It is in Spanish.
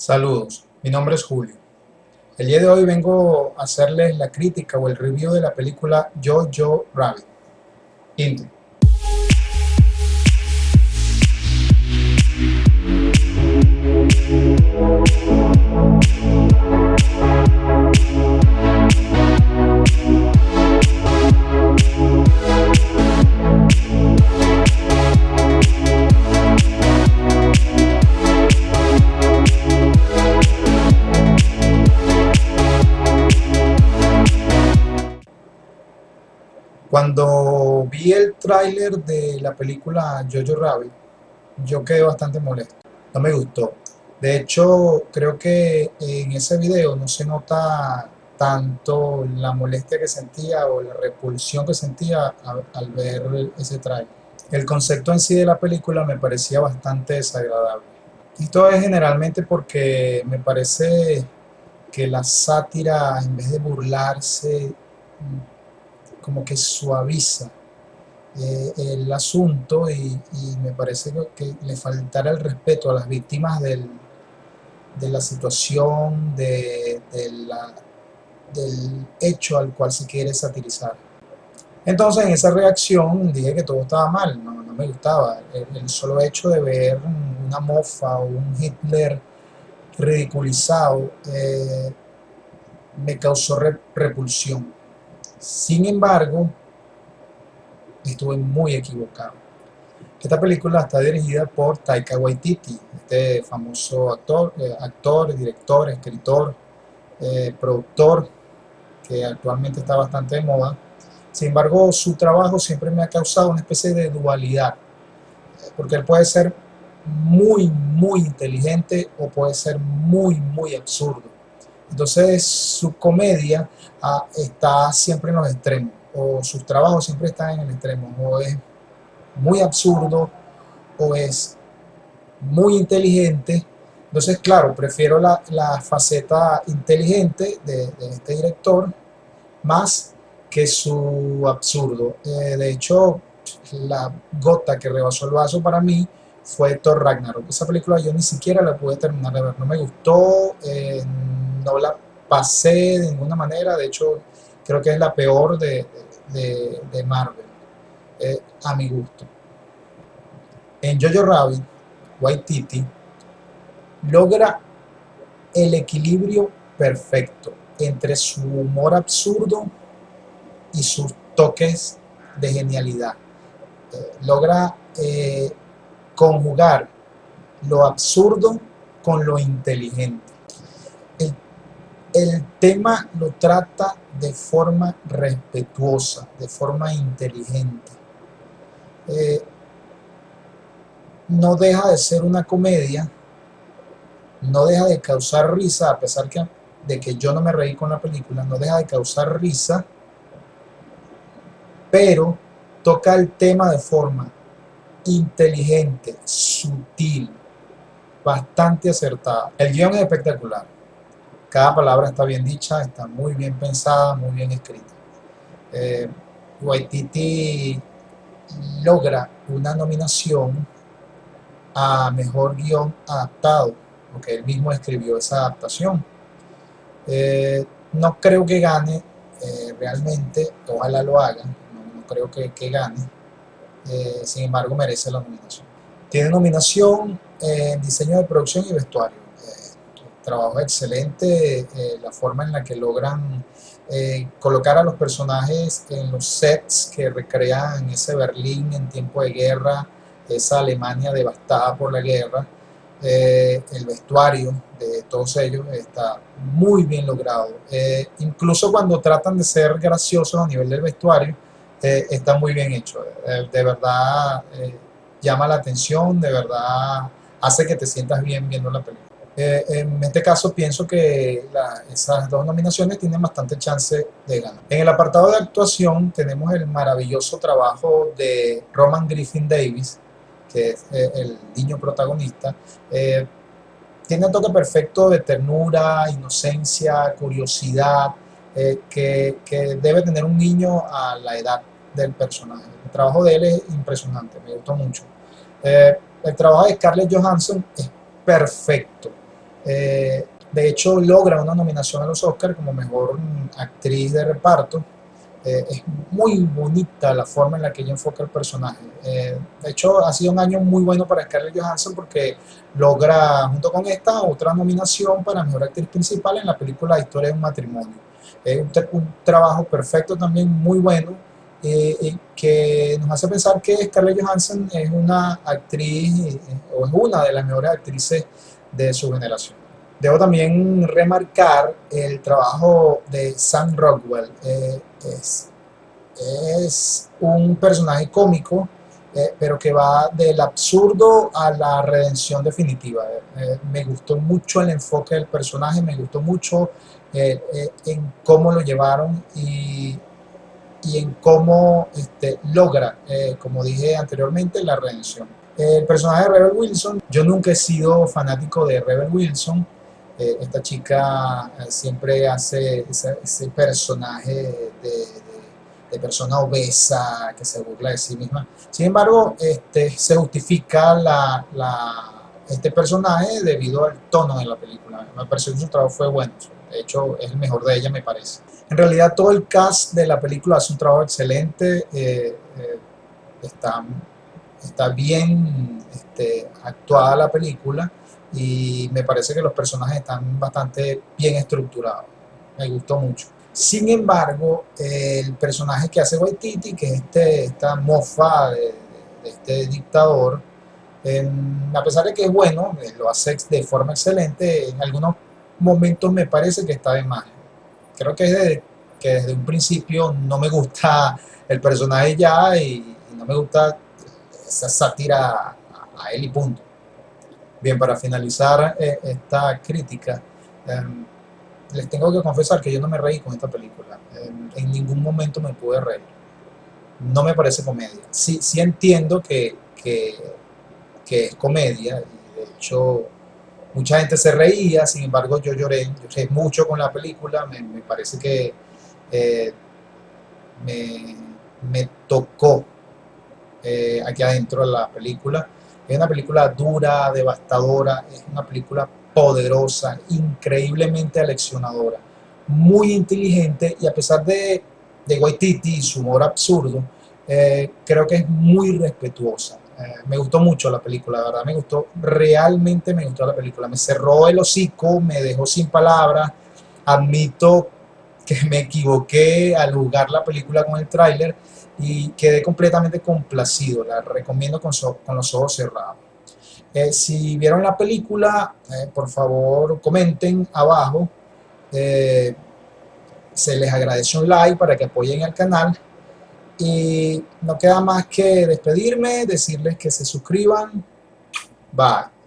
Saludos, mi nombre es Julio. El día de hoy vengo a hacerles la crítica o el review de la película Jojo Rabbit. Intro. Cuando vi el tráiler de la película Jojo Rabbit, yo quedé bastante molesto. No me gustó. De hecho, creo que en ese video no se nota tanto la molestia que sentía o la repulsión que sentía al, ver ese tráiler. El concepto en sí de la película me parecía bastante desagradable. Esto es generalmente porque me parece que la sátira, en vez de burlarse, como que suaviza eh, el asunto y, me parece que, le faltará el respeto a las víctimas del, de la situación, de, del hecho al cual se quiere satirizar. Entonces en esa reacción dije que todo estaba mal, no, me gustaba. El, solo hecho de ver una mofa o un Hitler ridiculizado eh, me causó repulsión. Sin embargo, estuve muy equivocado. Esta película está dirigida por Taika Waititi, este famoso actor, eh, actor director, escritor, eh, productor, que actualmente está bastante de moda. Sin embargo, su trabajo siempre me ha causado una especie de dualidad, porque él puede ser muy, muy inteligente o puede ser muy, muy absurdo. Entonces su comedia ah, está siempre en los extremos, o sus trabajos siempre están en el extremo, o es muy absurdo, o es muy inteligente. Entonces, claro, prefiero la, faceta inteligente de, este director más que su absurdo. Eh, de hecho, la gota que rebasó el vaso para mí fue Thor Ragnarok. Esa película yo ni siquiera la pude terminar de ver, no me gustó. Eh, no la pasé de ninguna manera, de hecho creo que es la peor de, Marvel, eh, a mi gusto. En Jojo Rabbit, Waititi logra el equilibrio perfecto entre su humor absurdo y sus toques de genialidad. Eh, logra conjugar lo absurdo con lo inteligente el tema lo trata de forma respetuosa, de forma inteligente. Eh, no deja de ser una comedia, no deja de causar risa, a pesar que, de que yo no me reí con la película, no deja de causar risa, pero toca el tema de forma inteligente, sutil, bastante acertada. El guion es espectacular cada palabra está bien dicha, está muy bien pensada, muy bien escrita. Eh, Waititi logra una nominación a Mejor Guión Adaptado, porque él mismo escribió esa adaptación. Eh, no creo que gane eh, realmente, ojalá lo haga, no, creo que, que gane, sin embargo merece la nominación. Tiene nominación en diseño de producción y vestuario trabajo excelente, eh, la forma en la que logran eh, colocar a los personajes en los sets que recrean ese Berlín en tiempo de guerra, esa Alemania devastada por la guerra, eh, el vestuario de todos ellos está muy bien logrado. incluso cuando tratan de ser graciosos a nivel del vestuario, está muy bien hecho. de verdad llama la atención, de verdad hace que te sientas bien viendo la película. Eh, en este caso pienso que esas dos nominaciones tienen bastante chance de ganar. En el apartado de actuación tenemos el maravilloso trabajo de Roman Griffin Davis, que es eh, el niño protagonista. Eh, tiene un toque perfecto de ternura, inocencia, curiosidad, que, que, debe tener un niño a la edad del personaje. El trabajo de él es impresionante, me gustó mucho. el trabajo de Scarlett Johansson es perfecto Eh, de hecho, logra una nominación a los Oscars como mejor actriz de reparto. Eh, es muy bonita la forma en la que ella enfoca el personaje. Eh, de hecho, ha sido un año muy bueno para Scarlett Johansson porque logra, junto con esta, otra nominación para mejor actriz principal en la película Historia de un matrimonio. Es un, trabajo perfecto también, muy bueno, eh, que nos hace pensar que Scarlett Johansson es una actriz o es una de las mejores actrices de su generación. Debo también remarcar el trabajo de Sam Rockwell. Eh, es, un personaje cómico, eh, pero que va del absurdo a la redención definitiva. Eh, me gustó mucho el enfoque del personaje, me gustó mucho en cómo lo llevaron y, y en cómo este, logra, como dije anteriormente, la redención. El personaje de Rebel Wilson, yo nunca he sido fanático de Rebel Wilson, eh, esta chica eh, siempre hace ese, personaje de, persona obesa que se burla de sí misma. Sin embargo, este, se justifica la, este personaje debido al tono de la película. Me pareció que su trabajo fue bueno. De hecho, es el mejor de ella, me parece. En realidad, todo el cast de la película hace un trabajo excelente. Eh, está, está bien este, actuada la película y me parece que los personajes están bastante bien estructurados. Me gustó mucho. Sin embargo, el personaje que hace Waititi, que es este, esta mofa de, este dictador, a pesar de que es bueno, eh, lo hace de forma excelente, en algunos momentos me parece que está de más. Creo que desde, que desde un principio no me gusta el personaje ya y, no me gusta esa sátira a él y punto. Bien, para finalizar eh, esta crítica, em, les tengo que confesar que yo no me reí con esta película. Em, en ningún momento me pude reír. No me parece comedia. Sí, sí entiendo que, que, es comedia. Y de hecho, mucha gente se reía, sin embargo yo lloré. Lloré mucho con la película. Me, parece que eh, me, tocó eh, aquí adentro de la película. Es una película dura, devastadora, es una película poderosa, increíblemente aleccionadora, muy inteligente y a pesar de, de Waititi y su humor absurdo, eh, creo que es muy respetuosa. Eh, me gustó mucho la película, la verdad, me gustó, realmente me gustó la película. Me cerró el hocico, me dejó sin palabras. Admito que me equivoqué al jugar la película con el tráiler y quedé completamente complacido. La recomiendo con, con los ojos cerrados. Eh, si vieron la película, eh, por favor comenten abajo. Se les agradece un like para que apoyen al canal. Y no queda más que despedirme, decirles que se suscriban. Bye.